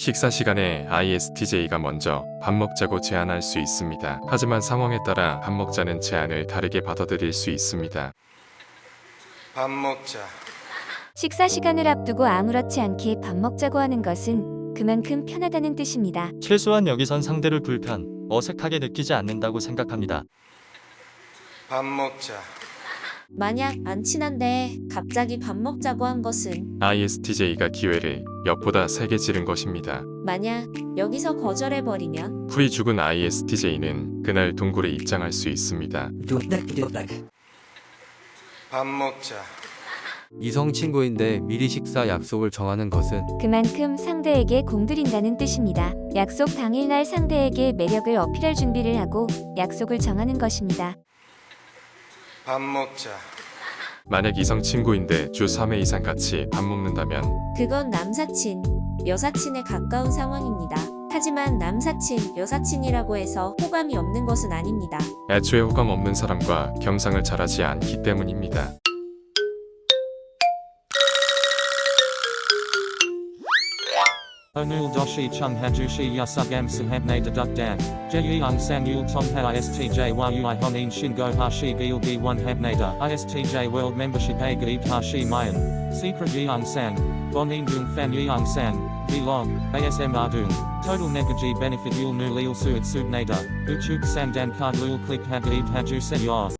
식사 시간에 ISTJ가 먼저 밥 먹자고 제안할 수 있습니다. 하지만 상황에 따라 밥 먹자는 제안을 다르게 받아들일 수 있습니다. 밥 먹자. 식사 시간을 앞두고 아무렇지 않게 밥 먹자고 하는 것은 그만큼 편하다는 뜻입니다. 최소한 여기선 상대를 불편, 어색하게 느끼지 않는다고 생각합니다. 밥 먹자. 만약 안 친한데 갑자기 밥 먹자고 한 것은 ISTJ가 기회를 엿보다 세게 지른 것입니다. 만약 여기서 거절해버리면 풀이 죽은 ISTJ는 그날 동굴에 입장할 수 있습니다. 밥 먹자. 이성 친구인데 미리 식사 약속을 정하는 것은 그만큼 상대에게 공들인다는 뜻입니다. 약속 당일날 상대에게 매력을 어필할 준비를 하고 약속을 정하는 것입니다. 밥 먹자. 만약 이성 친구인데 주 3회 이상 같이 밥 먹는다면 그건 남사친, 여사친에 가까운 상황입니다. 하지만 남사친, 여사친이라고 해서 호감이 없는 것은 아닙니다. 애초에 호감 없는 사람과 겸상을 잘하지 않기 때문입니다. Onul doshi chung hajushi yasugam sahabne deduk dak. Jeyung sang yul tong ha istj yui honin shingo hashi gilgi one habnada. Istj world membership a gaib hashi mayan. Secret yeung sang. Bonin dung fan yeung sang. Vlog. ASM ardung. Total negaji benefit yul nu lil suit subnada. Uchuk sang dan card lul click ha gaib haju sen yor.